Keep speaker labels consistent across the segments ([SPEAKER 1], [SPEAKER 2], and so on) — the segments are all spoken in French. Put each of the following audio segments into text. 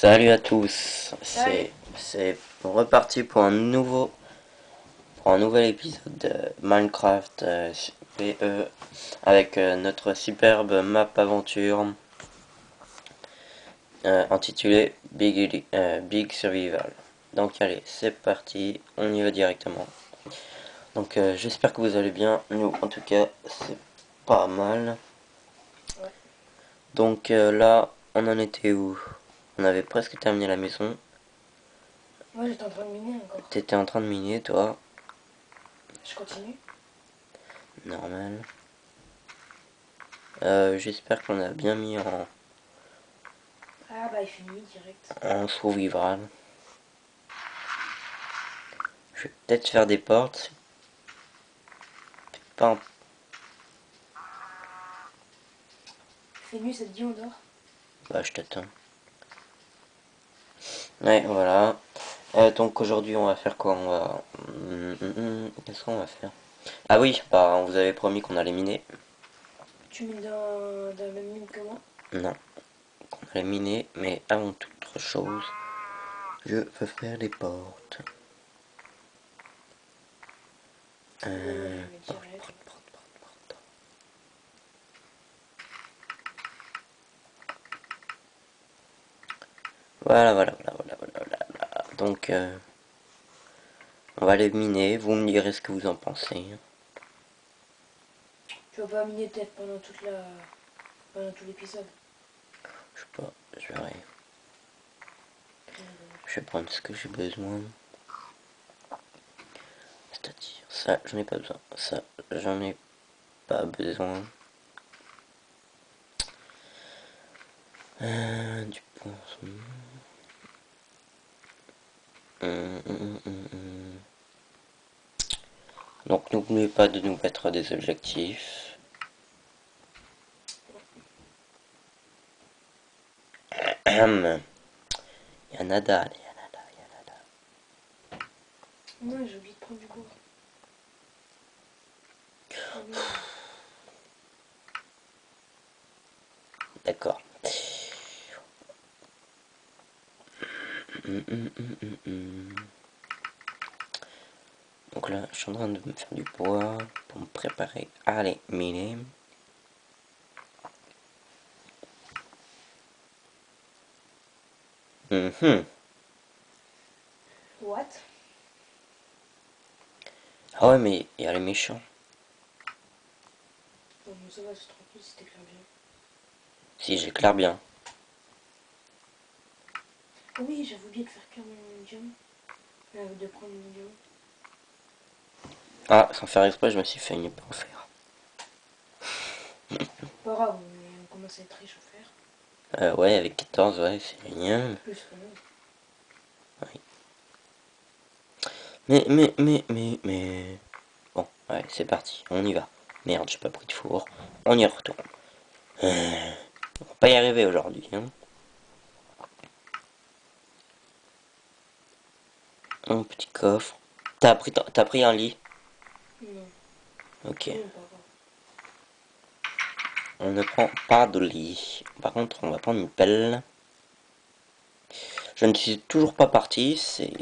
[SPEAKER 1] Salut à tous, c'est reparti pour un nouveau pour un nouvel épisode de Minecraft euh, PE avec euh, notre superbe map aventure euh, intitulée Big, euh, Big Survival. Donc allez, c'est parti, on y va directement. Donc euh, j'espère que vous allez bien, nous en tout cas c'est pas mal. Donc euh, là, on en était où? On avait presque terminé la maison.
[SPEAKER 2] Moi j'étais en train de miner encore.
[SPEAKER 1] T'étais en train de miner, toi.
[SPEAKER 2] Je continue.
[SPEAKER 1] Normal. Euh, J'espère qu'on a bien mis en,
[SPEAKER 2] Ah bah il fait nuit direct.
[SPEAKER 1] en survival. Je vais peut-être faire des portes. Pas en-
[SPEAKER 2] Il fait nuit, ça te dit on dort?
[SPEAKER 1] Bah, je t'attends. Ouais, voilà. Euh, donc aujourd'hui, on va faire quoi On va... Hum, hum, hum, Qu'est-ce qu'on va faire? Ah oui, bah, on vous avait promis qu'on allait miner.
[SPEAKER 2] Tu mines dans, dans la même mine que moi?
[SPEAKER 1] Non. Qu'on allait miner, mais avant toute chose, je veux faire les portes. Euh...
[SPEAKER 2] Ouais,
[SPEAKER 1] porte, Voilà, voilà, voilà, voilà, voilà, voilà. Donc, euh, on va les miner. Vous me direz ce que vous en pensez.
[SPEAKER 2] Tu vas pas miner peut-être pendant toute la. pendant tout l'épisode?
[SPEAKER 1] Je sais pas, je verrai. Je vais prendre ce que j'ai besoin. C'est-à-dire, ça, j'en ai pas besoin. Ça, j'en ai pas besoin. Euh, du poisson. Donc n'oubliez pas de nous mettre des objectifs. Ahem. Il y a nada, il y a nada, il y a nada.
[SPEAKER 2] Non, j'ai oublié de prendre du oui.
[SPEAKER 1] D'accord. Donc là, je suis en train de me faire du bois pour me préparer à les miner. Mhm.
[SPEAKER 2] What?
[SPEAKER 1] Ah ouais, mais il y a les méchants.
[SPEAKER 2] Bon, mais ça va, c'est tranquille, c'était clair bien.
[SPEAKER 1] Si, j'éclaire bien.
[SPEAKER 2] Oui, j'avais oublié de faire cuire mon diamant. Euh, de prendre mon diamant.
[SPEAKER 1] Ah, sans faire exprès, je me suis fait une en fer.
[SPEAKER 2] Pas grave, on, on commence à être riche en fer.
[SPEAKER 1] Euh, ouais, avec 14, ouais, c'est génial.
[SPEAKER 2] Plus que nous.
[SPEAKER 1] Mais, mais, mais, mais, mais... Bon, ouais, c'est parti, on y va. Merde, j'ai pas pris de four. On y retourne. Euh, on va pas y arriver aujourd'hui, hein. Un petit coffre. T'as pris, t'as pris un lit?
[SPEAKER 2] Non,
[SPEAKER 1] Ok. On ne prend pas de lit. Par contre, on va prendre une pelle. Je ne suis toujours pas parti, c'est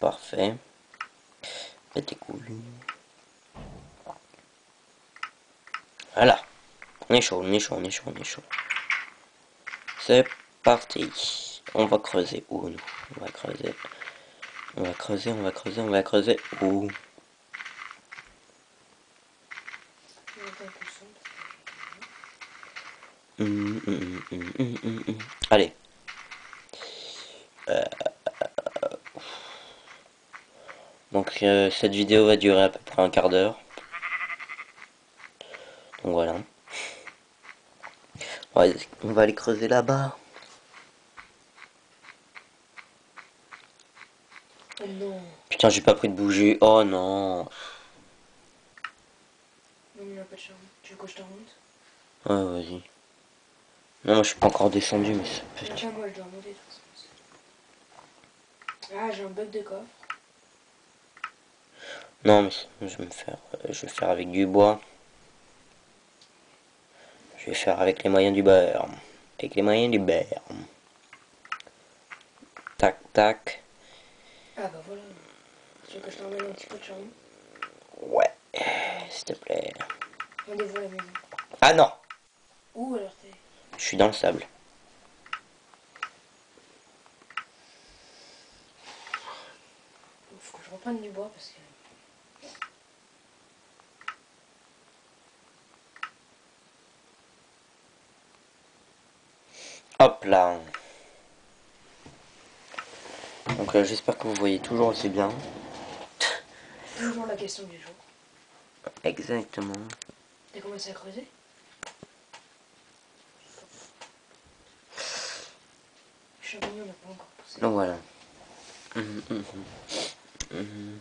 [SPEAKER 1] parfait. Des couilles. Voilà. On est chaud, on est chaud, on est chaud, on est chaud. C'est parti. On va creuser où nous? On va creuser. On va creuser, on va creuser, on va creuser hum. Allez. Donc cette vidéo va durer à peu près un quart d'heure. Donc voilà. On va aller creuser là-bas.
[SPEAKER 2] Oh
[SPEAKER 1] Putain, j'ai pas pris de bougie. Oh non.
[SPEAKER 2] non, mais il n'a pas de charbon. Tu veux que je te remonte?
[SPEAKER 1] Ouais, vas-y. Non, moi je suis pas encore descendu, mais ça peut...
[SPEAKER 2] Tiens, moi je dois remonter. Ah, j'ai un bug de coffre.
[SPEAKER 1] Non, mais je vais me faire, euh, je vais faire avec du bois. Je vais faire avec les moyens du beurre. Avec les moyens du beurre. Tac, tac.
[SPEAKER 2] Ah bah voilà. Tu veux que je t'emmène un petit peu de charbon
[SPEAKER 1] Ouais, s'il te plaît.
[SPEAKER 2] Rendez-vous à la maison.
[SPEAKER 1] Ah non
[SPEAKER 2] Où alors t'es?
[SPEAKER 1] Je suis dans le sable.
[SPEAKER 2] Faut que je reprenne du bois parce que...
[SPEAKER 1] Hop là. Donc euh, j'espère que vous voyez toujours aussi bien.
[SPEAKER 2] Toujours la question du jour.
[SPEAKER 1] Exactement.
[SPEAKER 2] T'as commencé à creuser champignon n'a pas encore poussé.
[SPEAKER 1] Donc voilà. Mhm, mhm. Mhm.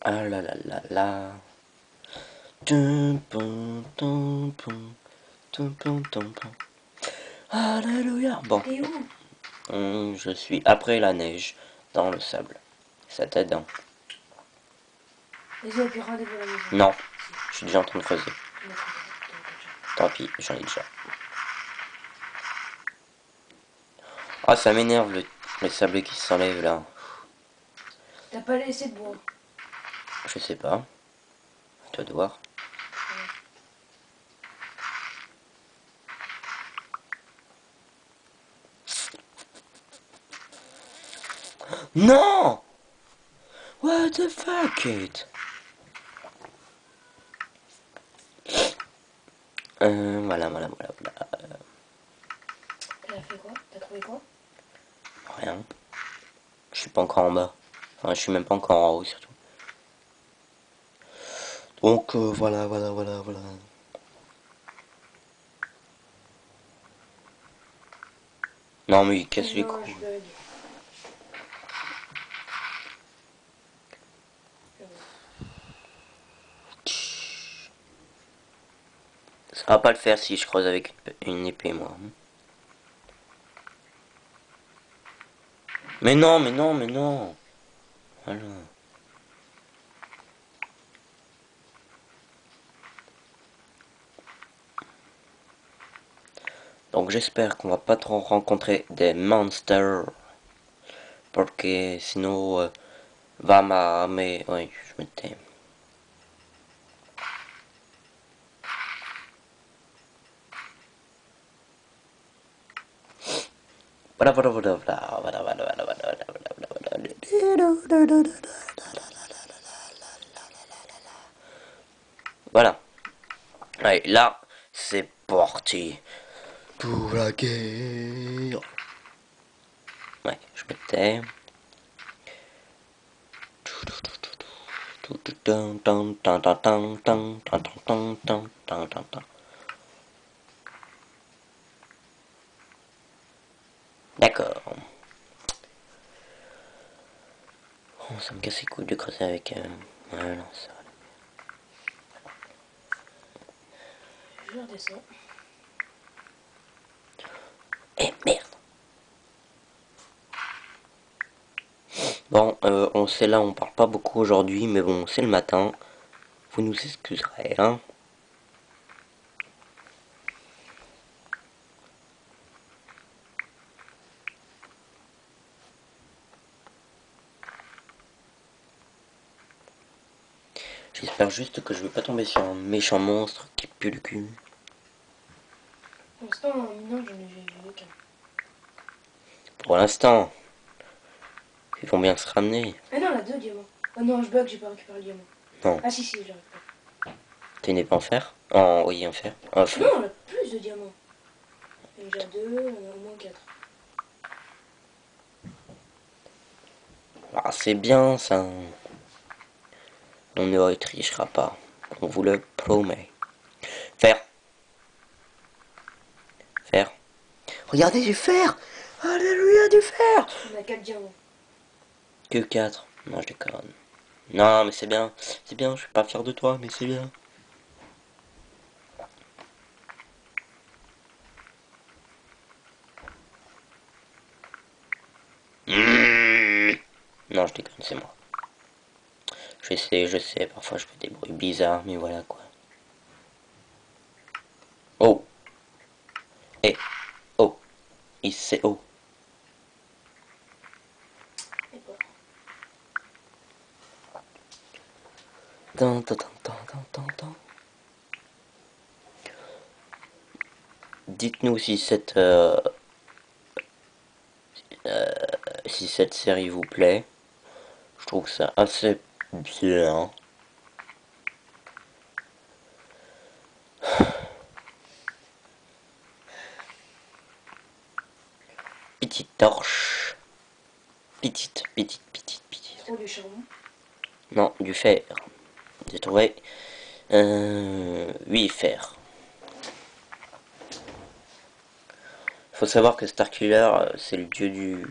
[SPEAKER 1] Ah là là là là. Tum, pum. Alléluia. Bon,
[SPEAKER 2] Et où?
[SPEAKER 1] Hum, je suis après la neige, dans le sable. Ça t'aide, hein
[SPEAKER 2] Vas-y, et puis rendez-vous à la maison.
[SPEAKER 1] Non, je suis déjà en train de creuser. Tant pis, j'en ai déjà. Ah, ça m'énerve le, le sable qui s'enlève là.
[SPEAKER 2] T'as pas laissé de bois?
[SPEAKER 1] Je sais pas. À toi de voir. Non What the fuck it? Euh, voilà, voilà, voilà, voilà.
[SPEAKER 2] T'as fait quoi? T'as trouvé quoi?
[SPEAKER 1] Rien. Je suis pas encore en bas. Enfin, je suis même pas encore en haut, surtout. Donc, euh, voilà, voilà, voilà, voilà. Non, mais il casse les couilles. Ça va pas le faire si je creuse avec une épée, moi. Mais non, mais non, mais non. Voilà. Donc j'espère qu'on va pas trop rencontrer des monsters. Parce que sinon, euh, va ma... Mais, oui, je me tais. Voilà, voilà, voilà, voilà, voilà, voilà, voilà, voilà, voilà. Allez, là, c'est parti. Pour la guerre. Ouais, je me. Oh, ça me casse les couilles de creuser avec... Euh... Ça va.
[SPEAKER 2] Je redescends.
[SPEAKER 1] Eh merde Bon, euh, on sait là, on parle pas beaucoup aujourd'hui, mais bon, c'est le matin. Vous nous excuserez, hein. J'espère juste que je vais pas tomber sur un méchant monstre qui pue le cul.
[SPEAKER 2] Pour l'instant, en minant, j'en ai vu aucun.
[SPEAKER 1] Pour l'instant, ils vont bien se ramener.
[SPEAKER 2] Ah non, elle a deux diamants. Oh non, je bug, j'ai pas récupéré le diamant.
[SPEAKER 1] Non.
[SPEAKER 2] Ah si, si, je l'ai récupéré.
[SPEAKER 1] T'es né pas en fer? En oui, en fer. En feu.
[SPEAKER 2] Non, elle a plus de diamants. A déjà deux, a au moins quatre.
[SPEAKER 1] Ah, c'est bien ça. On ne trichera pas. On vous le promet. Fer. Fer. Regardez du fer Alléluia du fer
[SPEAKER 2] On a quatre diamants.
[SPEAKER 1] Que 4. Non, je déconne. Non, mais c'est bien. C'est bien, je suis pas fier de toi, mais c'est bien. Mmh. Non, je déconne, c'est moi. Je sais, je sais, parfois je fais des bruits bizarres, mais voilà quoi. Oh. Eh. Oh. Tan, tan, tan. Dites-nous si cette euh, euh, si cette série vous plaît. Je trouve ça assez bien. Petite torche. Petite, petite, petite, petite.
[SPEAKER 2] Du charbon?
[SPEAKER 1] Non, du fer. J'ai trouvé euh, 8 fer. Faut savoir que Starkiller, euh, c'est le dieu du,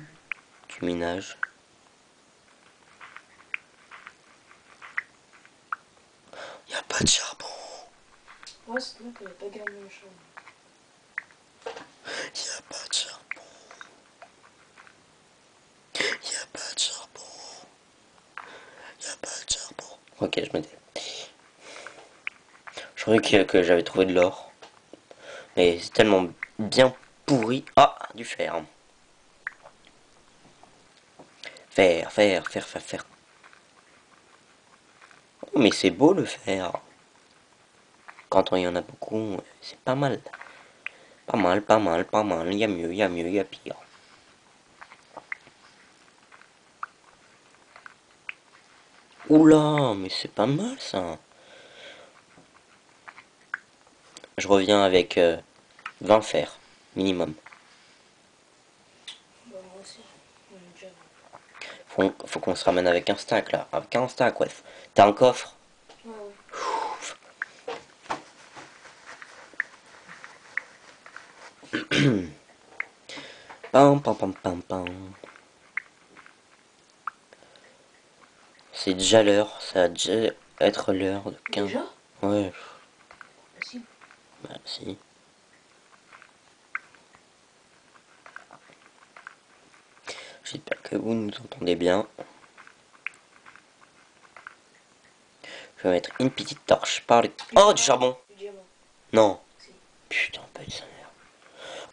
[SPEAKER 1] du minage. Y a pas de charbon.
[SPEAKER 2] Ouais, c'est vrai qu'elle a pas gagné le charbon.
[SPEAKER 1] Y a pas de charbon. Y a pas de charbon. Y a pas de charbon. Ok, je me dis. Je croyais que, que j'avais trouvé de l'or. Mais c'est tellement bien pourri. Ah, du fer. Fer, fer, fer, fer, fer. Oh, mais c'est beau le fer. Quand il y en a beaucoup, c'est pas mal. Pas mal, pas mal, pas mal. Il y a mieux, il y a mieux, il y a pire. Oula, mais c'est pas mal ça. Je reviens avec euh, 20 fers, minimum. Faut qu'on se ramène avec un stack là. Avec un stack, ouais. T'as un coffre
[SPEAKER 2] Ouais, ouais.
[SPEAKER 1] Pam, pam, pam, pam, pam. C'est déjà l'heure, ça va déjà être l'heure de 15.
[SPEAKER 2] Déjà?
[SPEAKER 1] Ouais,
[SPEAKER 2] Bah, si.
[SPEAKER 1] bah si. J'espère que vous nous entendez bien. Je vais mettre une petite torche par le... Oh, du charbon. Non. Putain, pas de.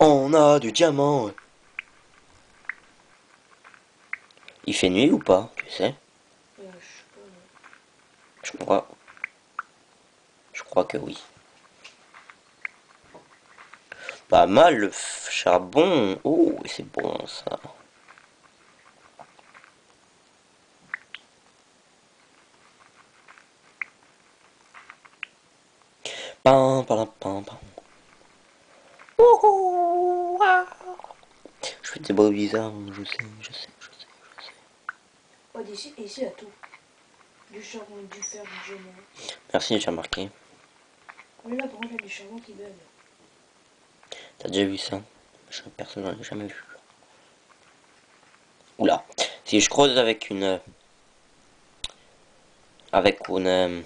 [SPEAKER 1] On a du diamant. Il fait nuit ou pas, tu sais?
[SPEAKER 2] Euh, je
[SPEAKER 1] crois. Je crois que oui. Pas mal le charbon. Oh, c'est bon ça. Pam, pam, pam, pam. Je fais des bruits bizarres, je sais, je sais, je sais, je sais.
[SPEAKER 2] D'ici, et ici, il y a tout. Du charbon, du fer, du diamant.
[SPEAKER 1] Merci, j'ai remarqué.
[SPEAKER 2] Mais là, par contre, il y a du charbon qui bug.
[SPEAKER 1] T'as déjà vu ça? Je personne n'en a jamais vu. Oula. Si je creuse avec une... euh, Avec une... euh,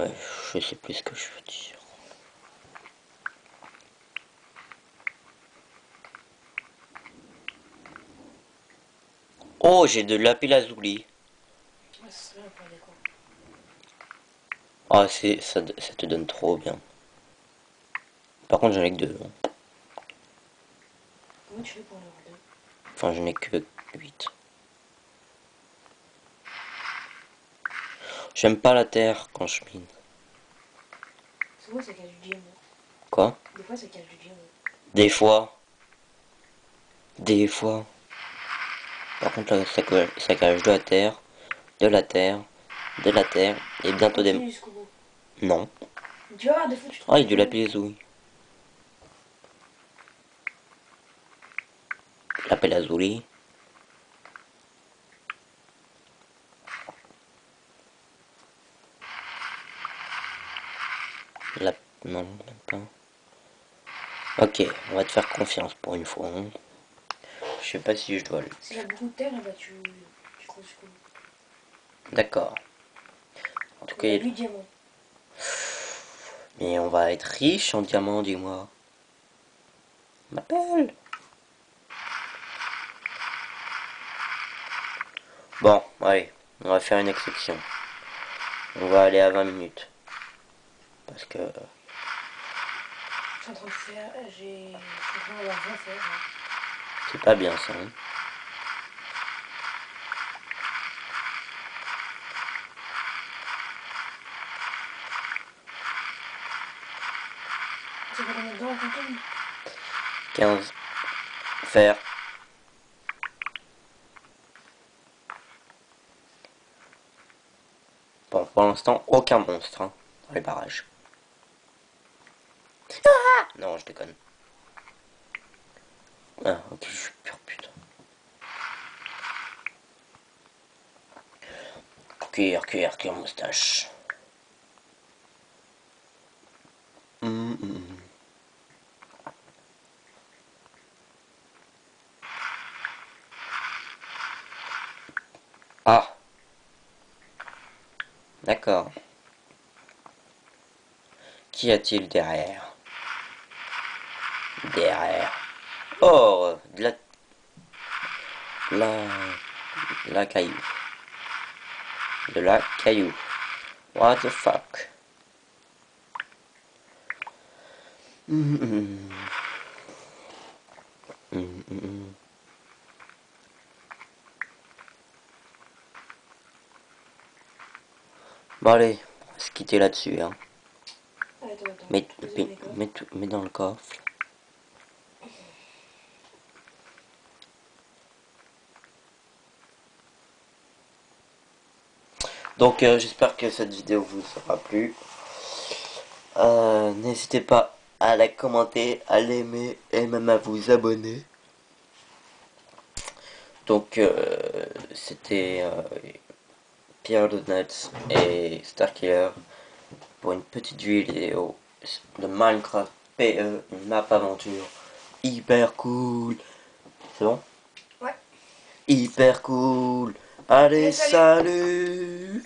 [SPEAKER 1] Ouais, je sais plus ce que je veux dire. Oh, j'ai de lapis lazuli.
[SPEAKER 2] Ouais, ça serait bien pour les quoi.
[SPEAKER 1] Ah, c'est ça, ça te donne trop bien. Par contre, j'en ai que deux. hein.
[SPEAKER 2] Comment tu fais pour en avoir deux
[SPEAKER 1] Enfin, j'en ai que 8. J'aime pas la terre quand je mine.
[SPEAKER 2] C'est vrai, ça cache du diamant.
[SPEAKER 1] Quoi?
[SPEAKER 2] Des fois, ça cache du diamant.
[SPEAKER 1] Des fois. Des fois. Par contre, là, ça, ça cache de la terre, de la terre, de la terre, et bientôt des... Non. Ah, il a du lapis lazuli. Lapis lazuli. La... Non, même pas. Ok, on va te faire confiance pour une fois. hein. Je sais pas si je dois le...
[SPEAKER 2] S'il y a beaucoup de terre, bah, tu, tu bout.
[SPEAKER 1] D'accord. En tout cas,
[SPEAKER 2] Il y a du diamant.
[SPEAKER 1] mais on va être riche en diamants, dis-moi. M'appelle. Bon, allez, on va faire une exception. On va aller à 20 minutes. Parce que...
[SPEAKER 2] Je suis en train de faire. J'ai. Je suis en train d'avoir rien fait.
[SPEAKER 1] C'est pas bien ça. hein.
[SPEAKER 2] Tu veux remettre dedans, Quentin
[SPEAKER 1] 15. Faire. Bon, pour l'instant, aucun monstre hein, dans les barrages. Ah non, je déconne. Ah, ok, je suis pur putain. Cuir, cuir, cuir, moustache. Hum, hum, hum. Ah. D'accord. Qu'y a-t-il derrière? Derrière. Oh. La... La caillou. De la caillou. What the fuck? Bon allez, on va se quitter là-dessus. Hein.
[SPEAKER 2] Attends, attends.
[SPEAKER 1] Mets dans le coffre. Donc euh, j'espère que cette vidéo vous aura plu. Euh, N'hésitez pas à la commenter, à l'aimer et même à vous abonner. Donc euh, c'était Pierre Donuts et Starkiller pour une petite vidéo de Minecraft PE, une map aventure hyper cool. C'est bon?
[SPEAKER 2] Ouais.
[SPEAKER 1] Hyper cool. 荒
[SPEAKER 2] れ去
[SPEAKER 1] る。